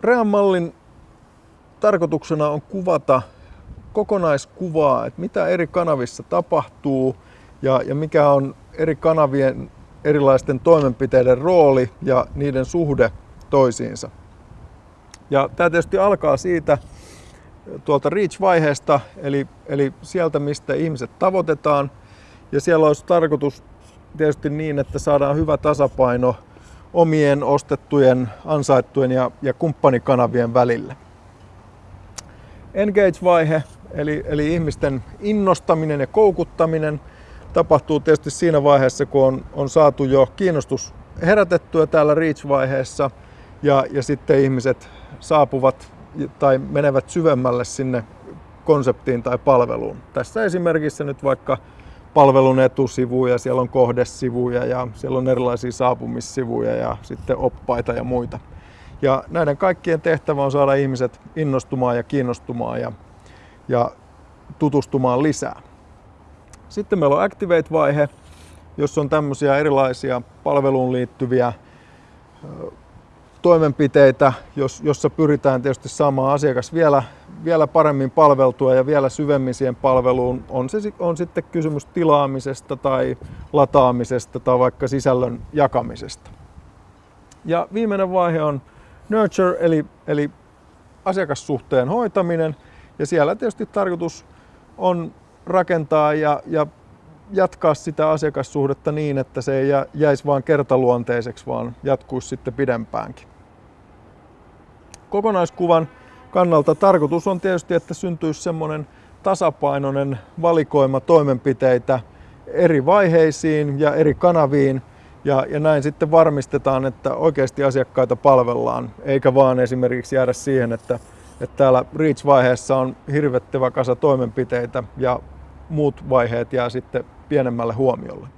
Rean-mallin tarkoituksena on kuvata kokonaiskuvaa, että mitä eri kanavissa tapahtuu ja, ja mikä on eri kanavien erilaisten toimenpiteiden rooli ja niiden suhde toisiinsa. Ja tämä tietysti alkaa siitä tuolta Reach-vaiheesta, eli, eli sieltä, mistä ihmiset tavoitetaan. Ja siellä olisi tarkoitus tietysti niin, että saadaan hyvä tasapaino omien ostettujen, ansaittujen ja, ja kumppanikanavien välillä. Engage-vaihe, eli, eli ihmisten innostaminen ja koukuttaminen, tapahtuu tietysti siinä vaiheessa, kun on, on saatu jo kiinnostus herätettyä täällä Reach-vaiheessa ja, ja sitten ihmiset saapuvat tai menevät syvemmälle sinne konseptiin tai palveluun. Tässä esimerkissä nyt vaikka palvelun etusivuja, siellä on kohdesivuja ja siellä on erilaisia saapumissivuja ja sitten oppaita ja muita. Ja näiden kaikkien tehtävä on saada ihmiset innostumaan ja kiinnostumaan ja, ja tutustumaan lisää. Sitten meillä on Activate-vaihe, jossa on tämmöisiä erilaisia palveluun liittyviä toimenpiteitä, jossa pyritään tietysti saamaan asiakas vielä, vielä paremmin palveltua ja vielä syvemmin siihen palveluun. On, se, on sitten kysymys tilaamisesta tai lataamisesta tai vaikka sisällön jakamisesta. Ja viimeinen vaihe on nurture eli, eli asiakassuhteen hoitaminen. Ja siellä tietysti tarkoitus on rakentaa ja, ja jatkaa sitä asiakassuhdetta niin, että se ei jäisi vain kertaluonteiseksi, vaan jatkuisi sitten pidempäänkin. Kokonaiskuvan kannalta tarkoitus on tietysti, että syntyisi semmoinen tasapainoinen valikoima toimenpiteitä eri vaiheisiin ja eri kanaviin, ja, ja näin sitten varmistetaan, että oikeasti asiakkaita palvellaan, eikä vaan esimerkiksi jäädä siihen, että, että täällä Reach-vaiheessa on hirvettävä kasa toimenpiteitä ja muut vaiheet jää sitten pienemmälle huomiolle.